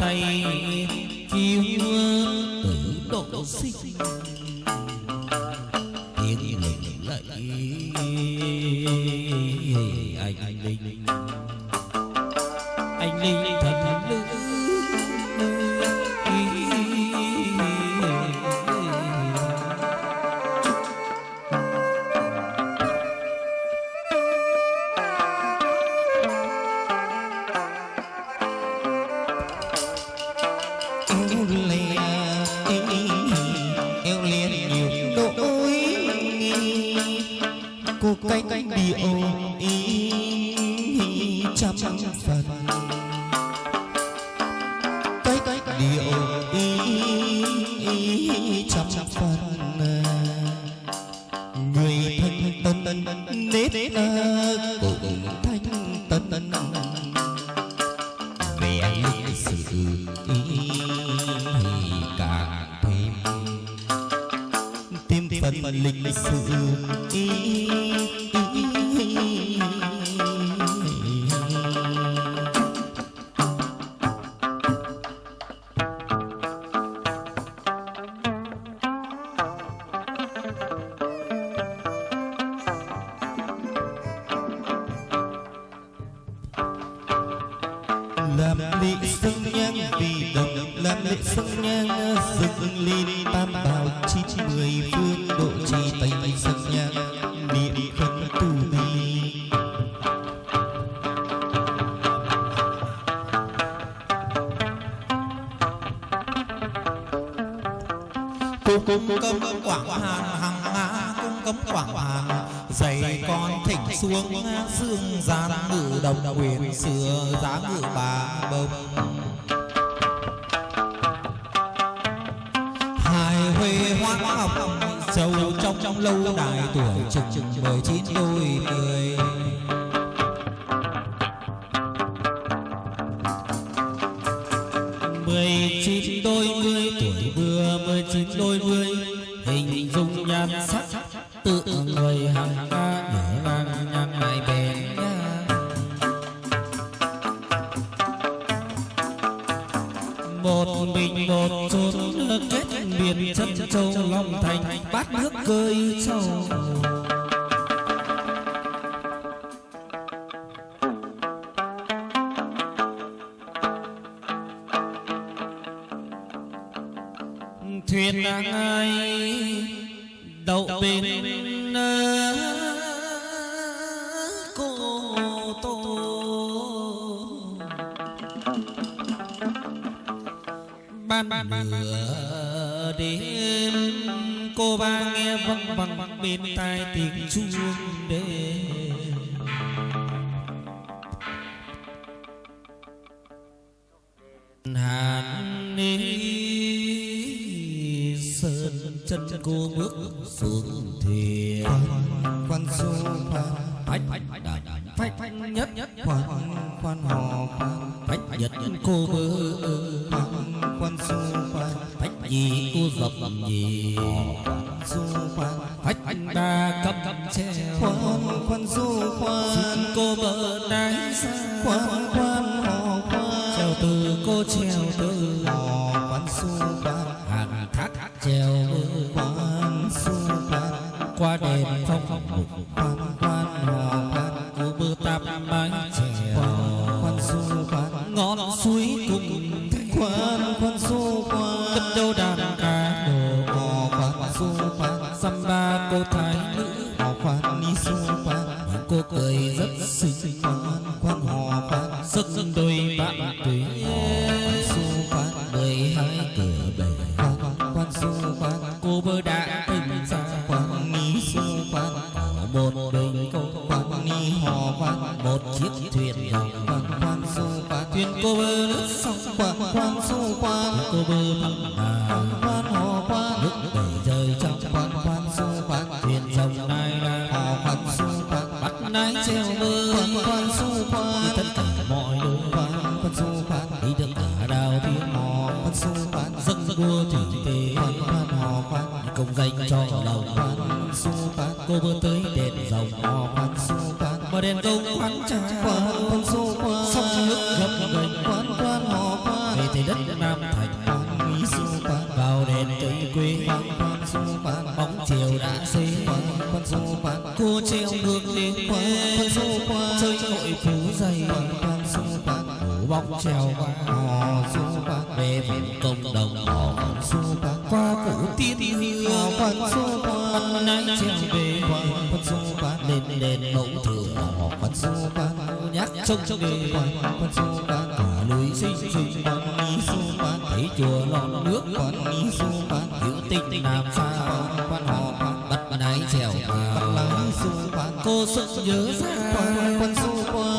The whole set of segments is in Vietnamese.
tay cứu tử độ sinh. ಮಾಡಿ nết cùng thanh tân vẻ sự càng thêm. Thêm phần lịch sử lệ làm lễ dâng nhang dựng lên tam bảo chi chi mười phương độ trì tây dâng nhang niệm khấn tu vi. Cung cung cấm quảng hàn hàng ngã cung cấm quảng hàn. Dạy con thỉnh xuống dương gian ngự đồng quyền xưa giá ngự bà bông trong lâu đài tuổi chừng chừng mười chín đôi mươi mười chín đôi mươi tuổi vừa mười chín đôi mươi hình dung nhan sắc tự người hàng ca biệt chất chân châu long thành bát nước cơi sầu thuyền đang ai đậu bên ờ, cô tô. Ban nửa đêm cô ba nghe văng vẳng bên tai tiếng chuông đêm. Hàn ni sơn chân cô bước xuống thuyền quan du phách đàn phách nhất nhất khoan khoan hò phách nhất cô khoan quan du nhì cô dập nhì du khoan phách ba cấp cấp treo khoan khoan du khoan cô đáy xa. Khoan khoan hò khoan treo từ cô treo từ. Hò khoan du khoan hàng thác treo khoan du khoan qua đèn phong mục nái treo mơ quan su quan tất cả mọi đồ quan quan su quan đi được cả đào tiếng mò. Quan su quan dân vua thủy tề quan quan hò quan. Công danh cho lòng quan. Su quan cô vừa tới đèn dòng hò quan. Su quan mà đèn công quan trả quan quan su quan sông nước gấp gành quan quan hò quan. Về thì đất nam treo qua su quan về vùng công đồng họ su quan qua phủ tiên hương quan quan bắt nãy treo về quan su quan lên đền mẫu thừa họ quan su quan nhắc trông đề quan quan su quan cả núi xinh xinh quan mỹ su quan thấy chùa non nước mỹ su quan hữu tình nam xa quan hò quan bắt nãy treo quan cô sức nhớ ra quan su quan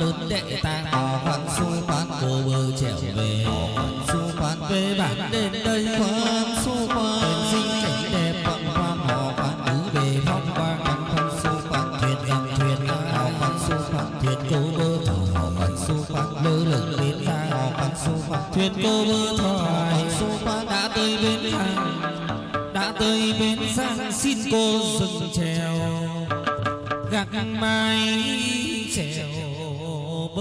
lớn đệ ta. Hò quan su quan cô bơ trèo về. Su quan về bản đến đây quan su đền quan sinh cảnh đẹp quan quan họ quan cứ về phong quang quan su quan thuyền dòng thuyền hò quan su quan thuyền cô bơ thọ quan su quan lơ lửng đến ra hò quan su quan thuyền cô bơ thoại su quan đã tới bên hàng đã tới bên sang xin cô dừng chèo Gạc mái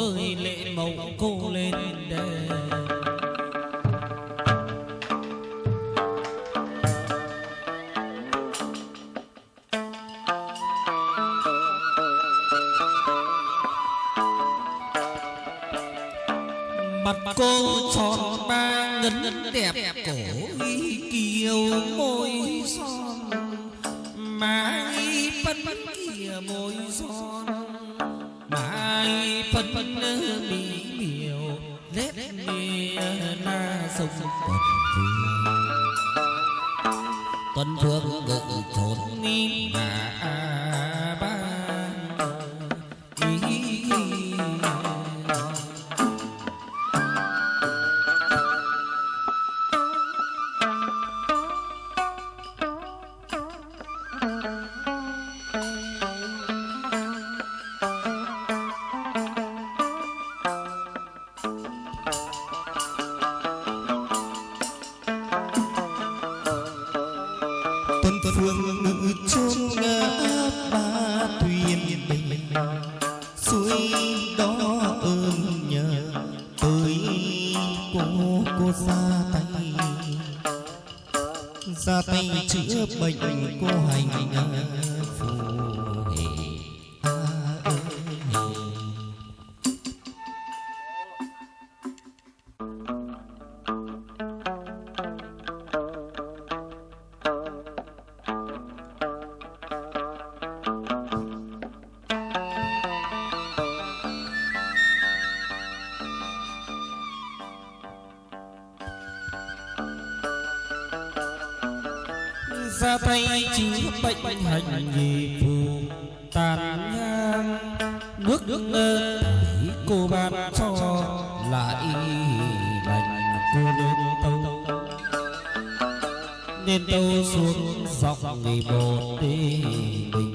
bơi lệ màu cô lên đê mặt cô tròn ba ngấn đẹp cổ kiều môi son. Mái phân kia môi son mái phân mỹ miều lết mì na sông tuần phương tuần phương ngự trốn mi ngả phương ngự chôn ngã ba thuyền. Bình suối đó ơn nhờ tới cô cô ra tay. Ra tay chữa bệnh cô hành ra tay chữa bệnh hành gì phù tàn nhang nước nước ơ cô ban cho lại lành cô lên tâu. Nên tâu xuống dọc người bồ đi bình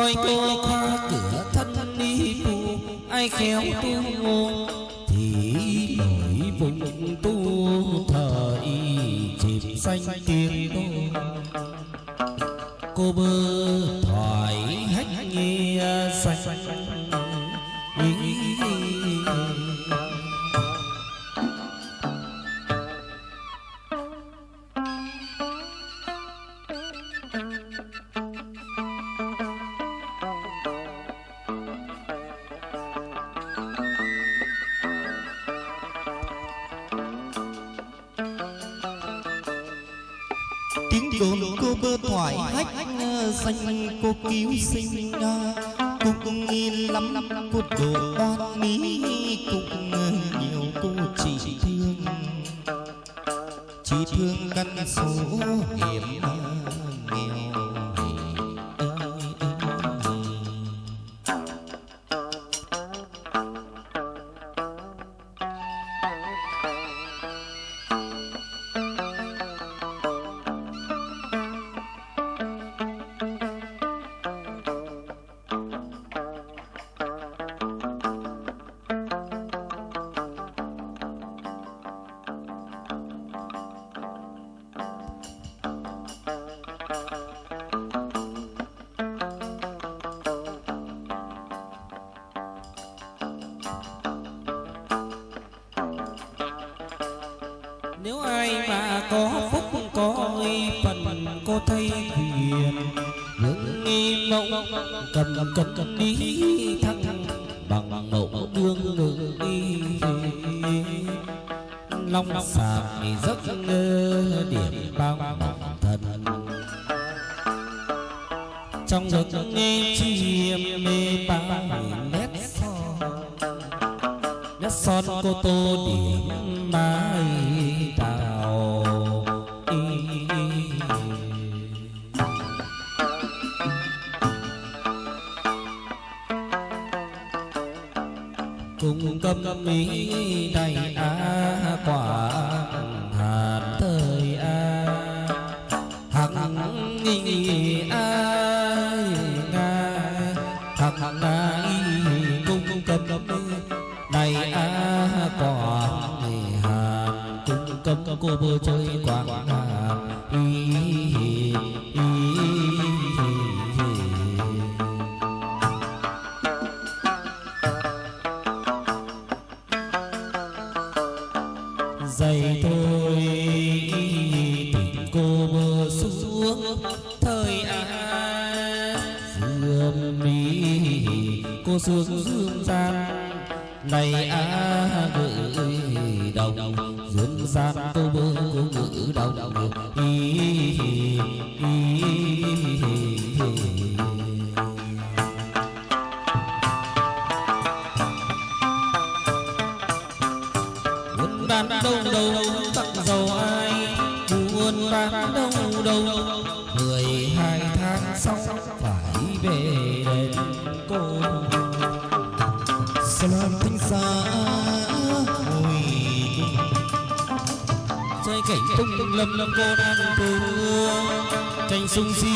thôi cô khoa cửa thân đi tu ai khéo tu ngôn thì nổi vùng tu thời chìm xanh tiếng đô. Cô bơ thoại hách nghe xanh xanh cô cứu sinh cô cũng yên lắm lắm cô đồ oan nghĩ cũng nhiều cô chỉ thương. Chỉ thương căn số hiểm nếu ai mà có phúc, có phần, có thấy hiền những nghi mộng, cầm cầm cầm đi thăng bằng mẫu đương ngự đi. Long sạc rất ngơ điểm bao mộng thần. Trong giấc nghe chìm mê bao nét son nét son cô tô điểm mai. cầm mỹ đầy á quả hạt thời a hằng nghi a nga hằng nga cung cung cầm cầm đầy a quả hạt cung cầm cô bơ chơi quảng hạt thôi tình cô mơ xuống thời á dương mi cô xuống dương gian này á gửi đồng dương gian cô mơ cô ngữ đồng hi bán đông đâu, tặng giàu ai buôn bán đông đâu. Mười hai tháng sau phải về đền cô Salam thanh xa hồi Xoay cảnh tung lâm lâm cô đang thương Tranh sung xí